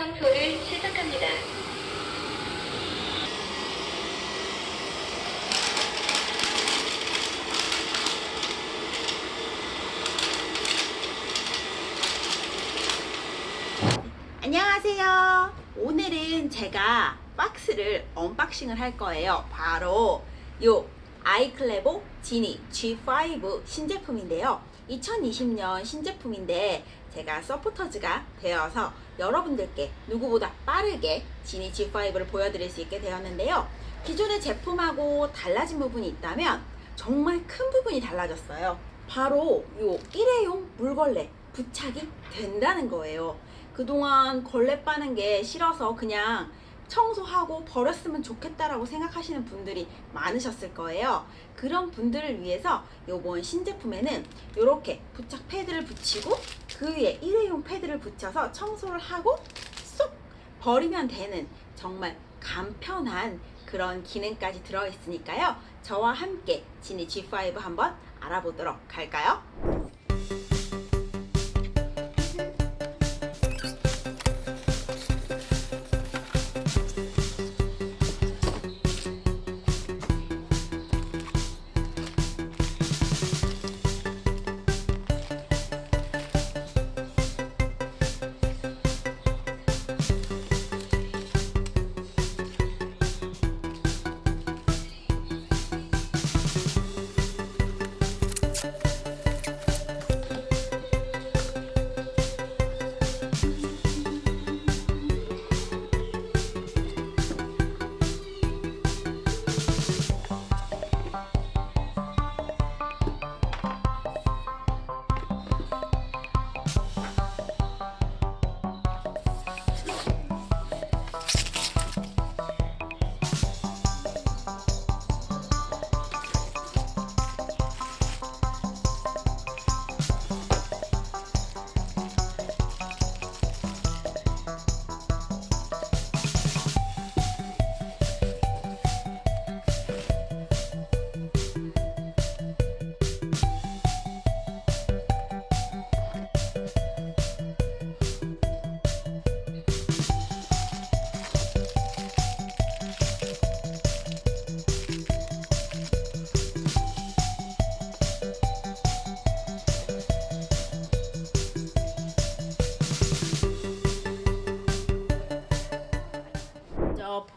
청소를 시작합니다. 안녕하세요. 오늘은 제가 박스를 unboxing을 할 거예요. 바로 요 아이클레보 지니 G5 신제품인데요. 2020년 신제품인데 제가 서포터즈가 되어서 여러분들께 누구보다 빠르게 지니 G5를 보여드릴 수 있게 되었는데요. 기존의 제품하고 달라진 부분이 있다면 정말 큰 부분이 달라졌어요. 바로 요 일회용 물걸레 부착이 된다는 거예요. 그동안 걸레 빠는 게 싫어서 그냥 청소하고 버렸으면 좋겠다라고 생각하시는 분들이 많으셨을 거예요. 그런 분들을 위해서 이번 신제품에는 이렇게 부착 패드를 붙이고 그 위에 일회용 패드를 붙여서 청소를 하고 쏙 버리면 되는 정말 간편한 그런 기능까지 들어있으니까요. 저와 함께 지니 G5 한번 알아보도록 할까요?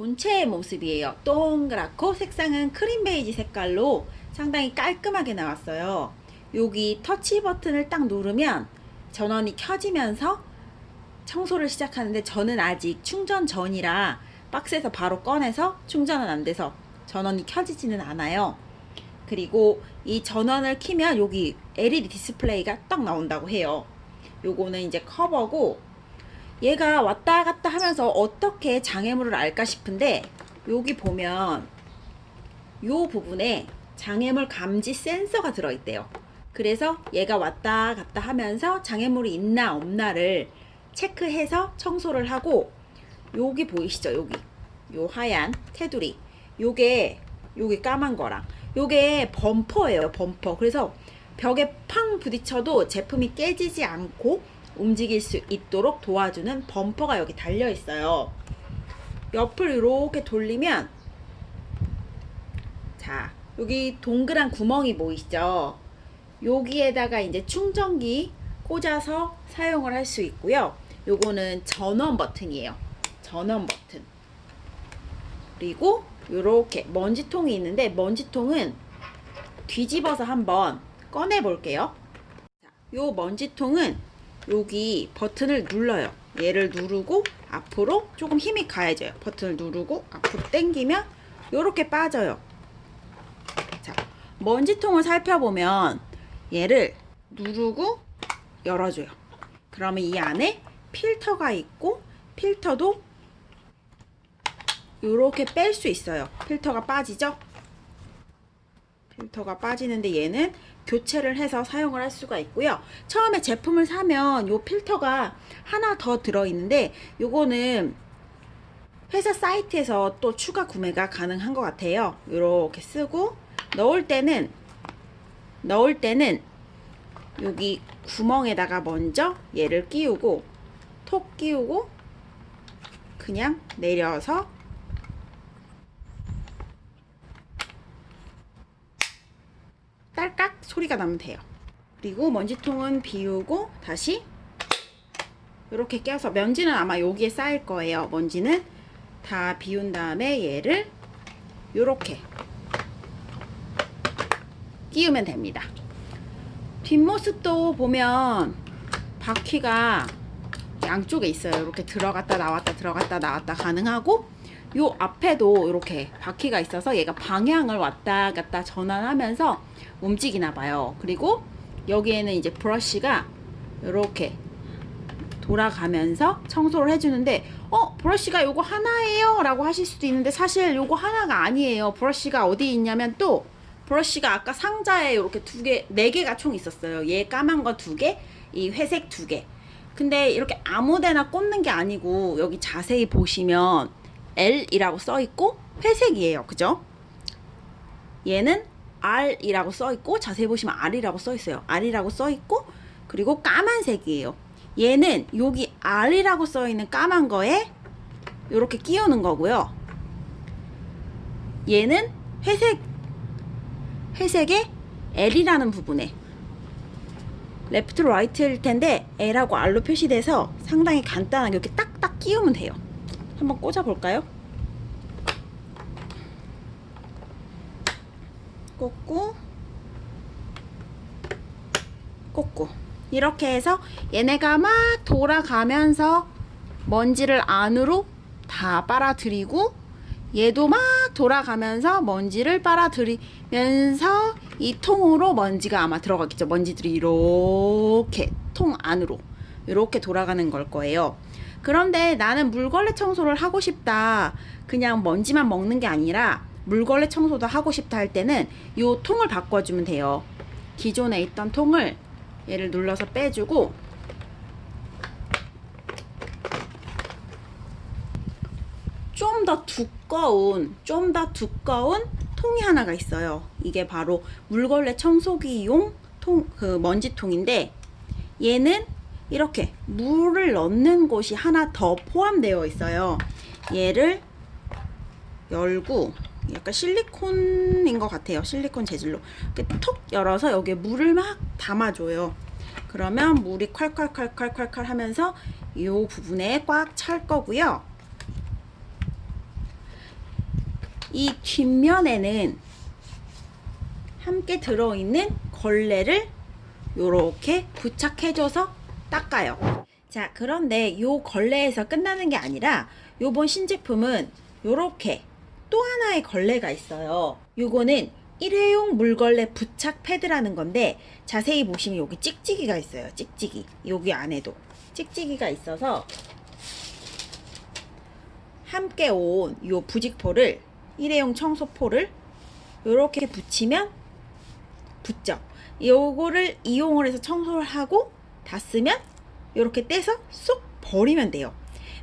본체의 모습이에요. 동그랗고 색상은 크림 베이지 색깔로 상당히 깔끔하게 나왔어요. 여기 터치 버튼을 딱 누르면 전원이 켜지면서 청소를 시작하는데 저는 아직 충전 전이라 박스에서 바로 꺼내서 충전은 안 돼서 전원이 켜지지는 않아요. 그리고 이 전원을 키면 여기 LED 디스플레이가 딱 나온다고 해요. 요거는 이제 커버고 얘가 왔다 갔다 하면서 어떻게 장애물을 알까 싶은데 여기 보면 요 부분에 장애물 감지 센서가 들어있대요. 그래서 얘가 왔다 갔다 하면서 장애물이 있나 없나를 체크해서 청소를 하고 여기 보이시죠? 여기 요 하얀 테두리 요게 요게 까만 거랑 요게 범퍼예요 범퍼 그래서 벽에 팡 부딪혀도 제품이 깨지지 않고 움직일 수 있도록 도와주는 범퍼가 여기 달려 있어요. 옆을 이렇게 돌리면 자 여기 동그란 구멍이 보이시죠? 여기에다가 이제 충전기 꽂아서 사용을 할 수 있고요. 요거는 전원 버튼이에요. 전원 버튼. 그리고 이렇게 먼지통이 있는데 먼지통은 뒤집어서 한번 꺼내 볼게요. 요 먼지통은 여기 버튼을 눌러요. 얘를 누르고 앞으로 조금 힘이 가해져요. 버튼을 누르고 앞으로 당기면 이렇게 빠져요. 자, 먼지통을 살펴보면 얘를 누르고 열어줘요. 그러면 이 안에 필터가 있고 필터도 이렇게 뺄 수 있어요. 필터가 빠지죠? 필터가 빠지는데 얘는 교체를 해서 사용을 할 수가 있고요. 처음에 제품을 사면 요 필터가 하나 더 들어있는데 요거는 회사 사이트에서 또 추가 구매가 가능한 것 같아요. 이렇게 쓰고 넣을 때는 넣을 때는 여기 구멍에다가 먼저 얘를 끼우고 톡 끼우고 그냥 내려서 딸깍 소리가 나면 돼요. 그리고 먼지통은 비우고 다시 이렇게 껴서 먼지는 아마 여기에 쌓일 거예요. 먼지는 다 비운 다음에 얘를 이렇게 끼우면 됩니다. 뒷모습도 보면 바퀴가 양쪽에 있어요. 이렇게 들어갔다 나왔다 들어갔다 나왔다 가능하고 요 앞에도 이렇게 바퀴가 있어서 얘가 방향을 왔다 갔다 전환하면서 움직이나 봐요. 그리고 여기에는 이제 브러쉬가 이렇게 돌아가면서 청소를 해주는데 어 브러쉬가 요거 하나예요 라고 하실 수도 있는데 사실 요거 하나가 아니에요 브러쉬가 어디 있냐면 또 브러쉬가 아까 상자에 이렇게 두 개, 네 개가 총 있었어요. 얘 까만 거 두 개, 이 회색 두 개. 근데 이렇게 아무데나 꽂는 게 아니고 여기 자세히 보시면 L이라고 써 있고 회색이에요. 그죠? 얘는 R이라고 써 있고 자세히 보시면 R이라고 써 있어요. R이라고 써 있고 그리고 까만색이에요. 얘는 여기 R이라고 써 있는 까만 거에 이렇게 끼우는 거고요. 얘는 회색 회색의 L이라는 부분에 left right일 텐데 L하고 R로 표시돼서 상당히 간단하게 이렇게 딱딱 끼우면 돼요. 한번 꽂아 볼까요? 꽂고 꽂고 이렇게 해서 얘네가 막 돌아가면서 먼지를 안으로 다 빨아들이고 얘도 막 돌아가면서 먼지를 빨아들이면서 이 통으로 먼지가 아마 들어가겠죠. 먼지들이 이렇게 통 안으로 이렇게 돌아가는 걸 거예요. 그런데 나는 물걸레 청소를 하고 싶다. 그냥 먼지만 먹는 게 아니라 물걸레 청소도 하고 싶다 할 때는 이 통을 바꿔주면 돼요. 기존에 있던 통을 얘를 눌러서 빼주고 좀 더 두꺼운 좀 더 두꺼운 통이 하나가 있어요. 이게 바로 물걸레 청소기용 통, 그 먼지통인데 얘는 이렇게 물을 넣는 곳이 하나 더 포함되어 있어요. 얘를 열고 약간 실리콘인 것 같아요. 실리콘 재질로 이렇게 톡 열어서 여기에 물을 막 담아줘요. 그러면 물이 콸콸콸콸콸콸 하면서 이 부분에 꽉 찰 거고요. 이 뒷면에는 함께 들어있는 걸레를 이렇게 부착해줘서 닦아요. 자, 그런데 이 걸레에서 끝나는 게 아니라 요번 신제품은 이렇게 또 하나의 걸레가 있어요. 요거는 일회용 물걸레 부착 패드라는 건데 자세히 보시면 여기 찍찍이가 있어요. 찍찍이. 여기 안에도 찍찍이가 있어서 함께 온 요 부직포를 일회용 청소포를 이렇게 붙이면 붙죠. 요거를 이용을 해서 청소를 하고 다 쓰면 이렇게 떼서 쏙 버리면 돼요.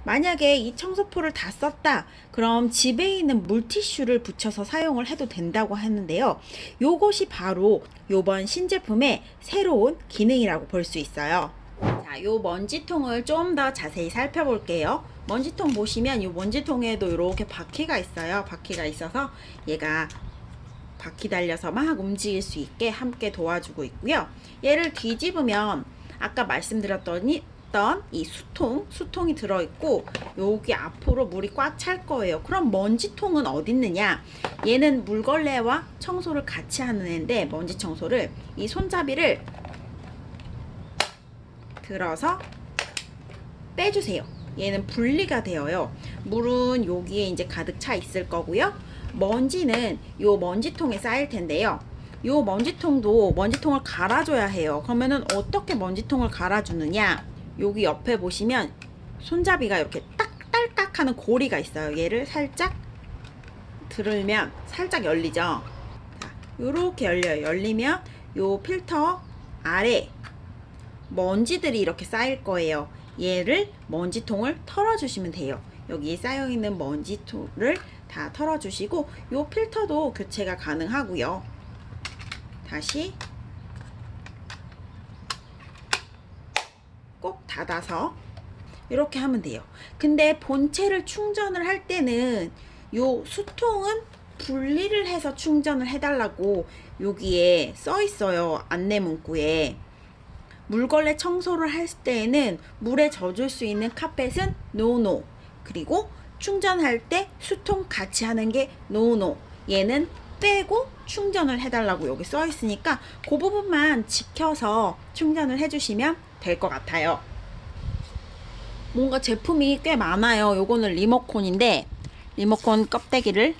만약에 이 청소포를 다 썼다 그럼 집에 있는 물티슈를 붙여서 사용을 해도 된다고 하는데요 요것이 바로 요번 신제품의 새로운 기능이라고 볼 수 있어요 자, 요 먼지통을 좀 더 자세히 살펴볼게요 먼지통 보시면 이 먼지통에도 이렇게 바퀴가 있어요 바퀴가 있어서 얘가 바퀴 달려서 막 움직일 수 있게 함께 도와주고 있고요 얘를 뒤집으면 아까 말씀드렸더니 이 수통, 수통이 들어있고 여기 앞으로 물이 꽉 찰 거예요. 그럼 먼지통은 어디 있느냐? 얘는 물걸레와 청소를 같이 하는 애인데 먼지 청소를 이 손잡이를 들어서 빼주세요. 얘는 분리가 되어요. 물은 여기에 이제 가득 차 있을 거고요. 먼지는 요 먼지통에 쌓일 텐데요. 요 먼지통도 먼지통을 갈아줘야 해요. 그러면은 어떻게 먼지통을 갈아주느냐? 여기 옆에 보시면 손잡이가 이렇게 딱 딸깍 하는 고리가 있어요. 얘를 살짝 들으면 살짝 열리죠. 자, 요렇게 열려요. 열리면 요 필터 아래 먼지들이 이렇게 쌓일 거예요. 얘를 먼지통을 털어주시면 돼요. 여기 쌓여있는 먼지통을 다 털어주시고 요 필터도 교체가 가능하고요. 다시 꼭 닫아서 이렇게 하면 돼요. 근데 본체를 충전을 할 때는 요 수통은 분리를 해서 충전을 해달라고 여기에 써 있어요. 안내 문구에. 물걸레 청소를 할 때에는 물에 젖을 수 있는 카펫은 no no. 그리고 충전할 때 수통 같이 하는 게 no no. 얘는 빼고 충전을 해달라고 여기 써 있으니까 그 부분만 지켜서 충전을 해주시면 될 것 같아요. 뭔가 제품이 꽤 많아요. 요거는 리모콘인데 리모콘 껍데기를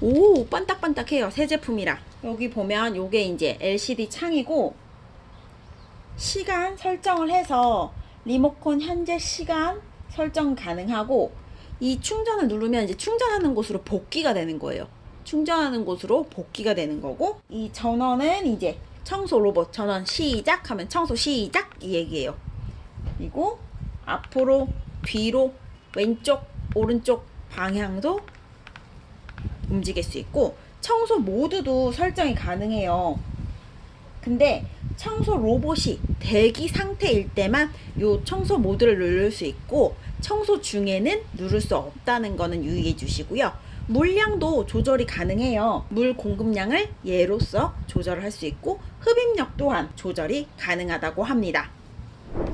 오 반딱반딱해요. 새 제품이라 여기 보면 요게 이제 LCD 창이고 시간 설정을 해서 리모콘 현재 시간 설정 가능하고 이 충전을 누르면 이제 충전하는 곳으로 복귀가 되는 거예요. 충전하는 곳으로 복귀가 되는 거고 이 전원은 이제 청소 로봇 전원 시작 하면 청소 시작 이 얘기예요. 그리고 앞으로 뒤로 왼쪽 오른쪽 방향도 움직일 수 있고 청소 모드도 설정이 가능해요. 근데 청소 로봇이 대기 상태일 때만 요 청소 모드를 누를 수 있고 청소 중에는 누를 수 없다는 거는 유의해 주시고요. 물량도 조절이 가능해요. 물 공급량을 예로서 조절을 할 수 있고 흡입력 또한 조절이 가능하다고 합니다.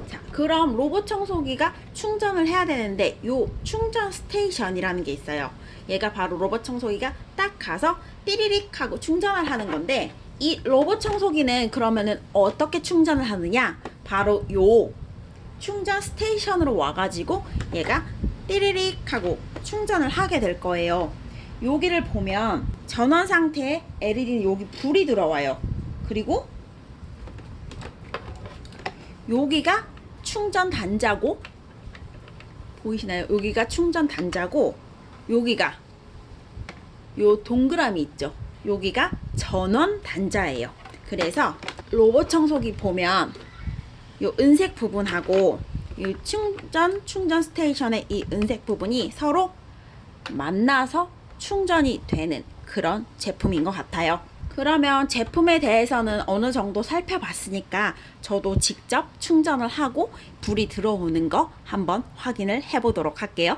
자, 그럼 로봇 청소기가 충전을 해야 되는데 요 충전 스테이션이라는 게 있어요. 얘가 바로 로봇 청소기가 딱 가서 띠리릭 하고 충전을 하는 건데 이 로봇 청소기는 그러면은 어떻게 충전을 하느냐? 바로 요 충전 스테이션으로 와가지고 얘가 띠리릭 하고 충전을 하게 될 거예요. 여기를 보면 전원 상태에 LED 여기 불이 들어와요. 그리고 여기가 충전 단자고 보이시나요? 여기가 충전 단자고 여기가 요 동그라미 있죠? 여기가 전원 단자예요. 그래서 로봇 청소기 보면 요 은색 부분하고 이 충전 충전 스테이션의 이 은색 부분이 서로 만나서 충전이 되는 그런 제품인 것 같아요. 그러면 제품에 대해서는 어느 정도 살펴봤으니까 저도 직접 충전을 하고 불이 들어오는 거 한번 확인을 해보도록 할게요.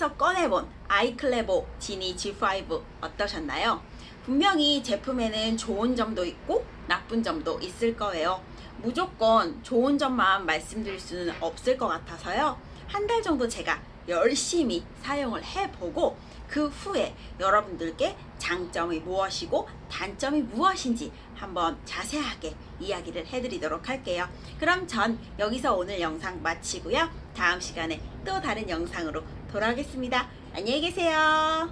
박스에서 꺼내본 아이클레보 지니 G5 어떠셨나요? 분명히 제품에는 좋은 점도 있고 나쁜 점도 있을 거예요. 무조건 좋은 점만 말씀드릴 수는 없을 것 같아서요. 한 달 정도 제가 열심히 사용을 해보고 그 후에 여러분들께 장점이 무엇이고 단점이 무엇인지 한번 자세하게 이야기를 해드리도록 할게요. 그럼 전 여기서 오늘 영상 마치고요. 다음 시간에 또 다른 영상으로 돌아오겠습니다. 안녕히 계세요.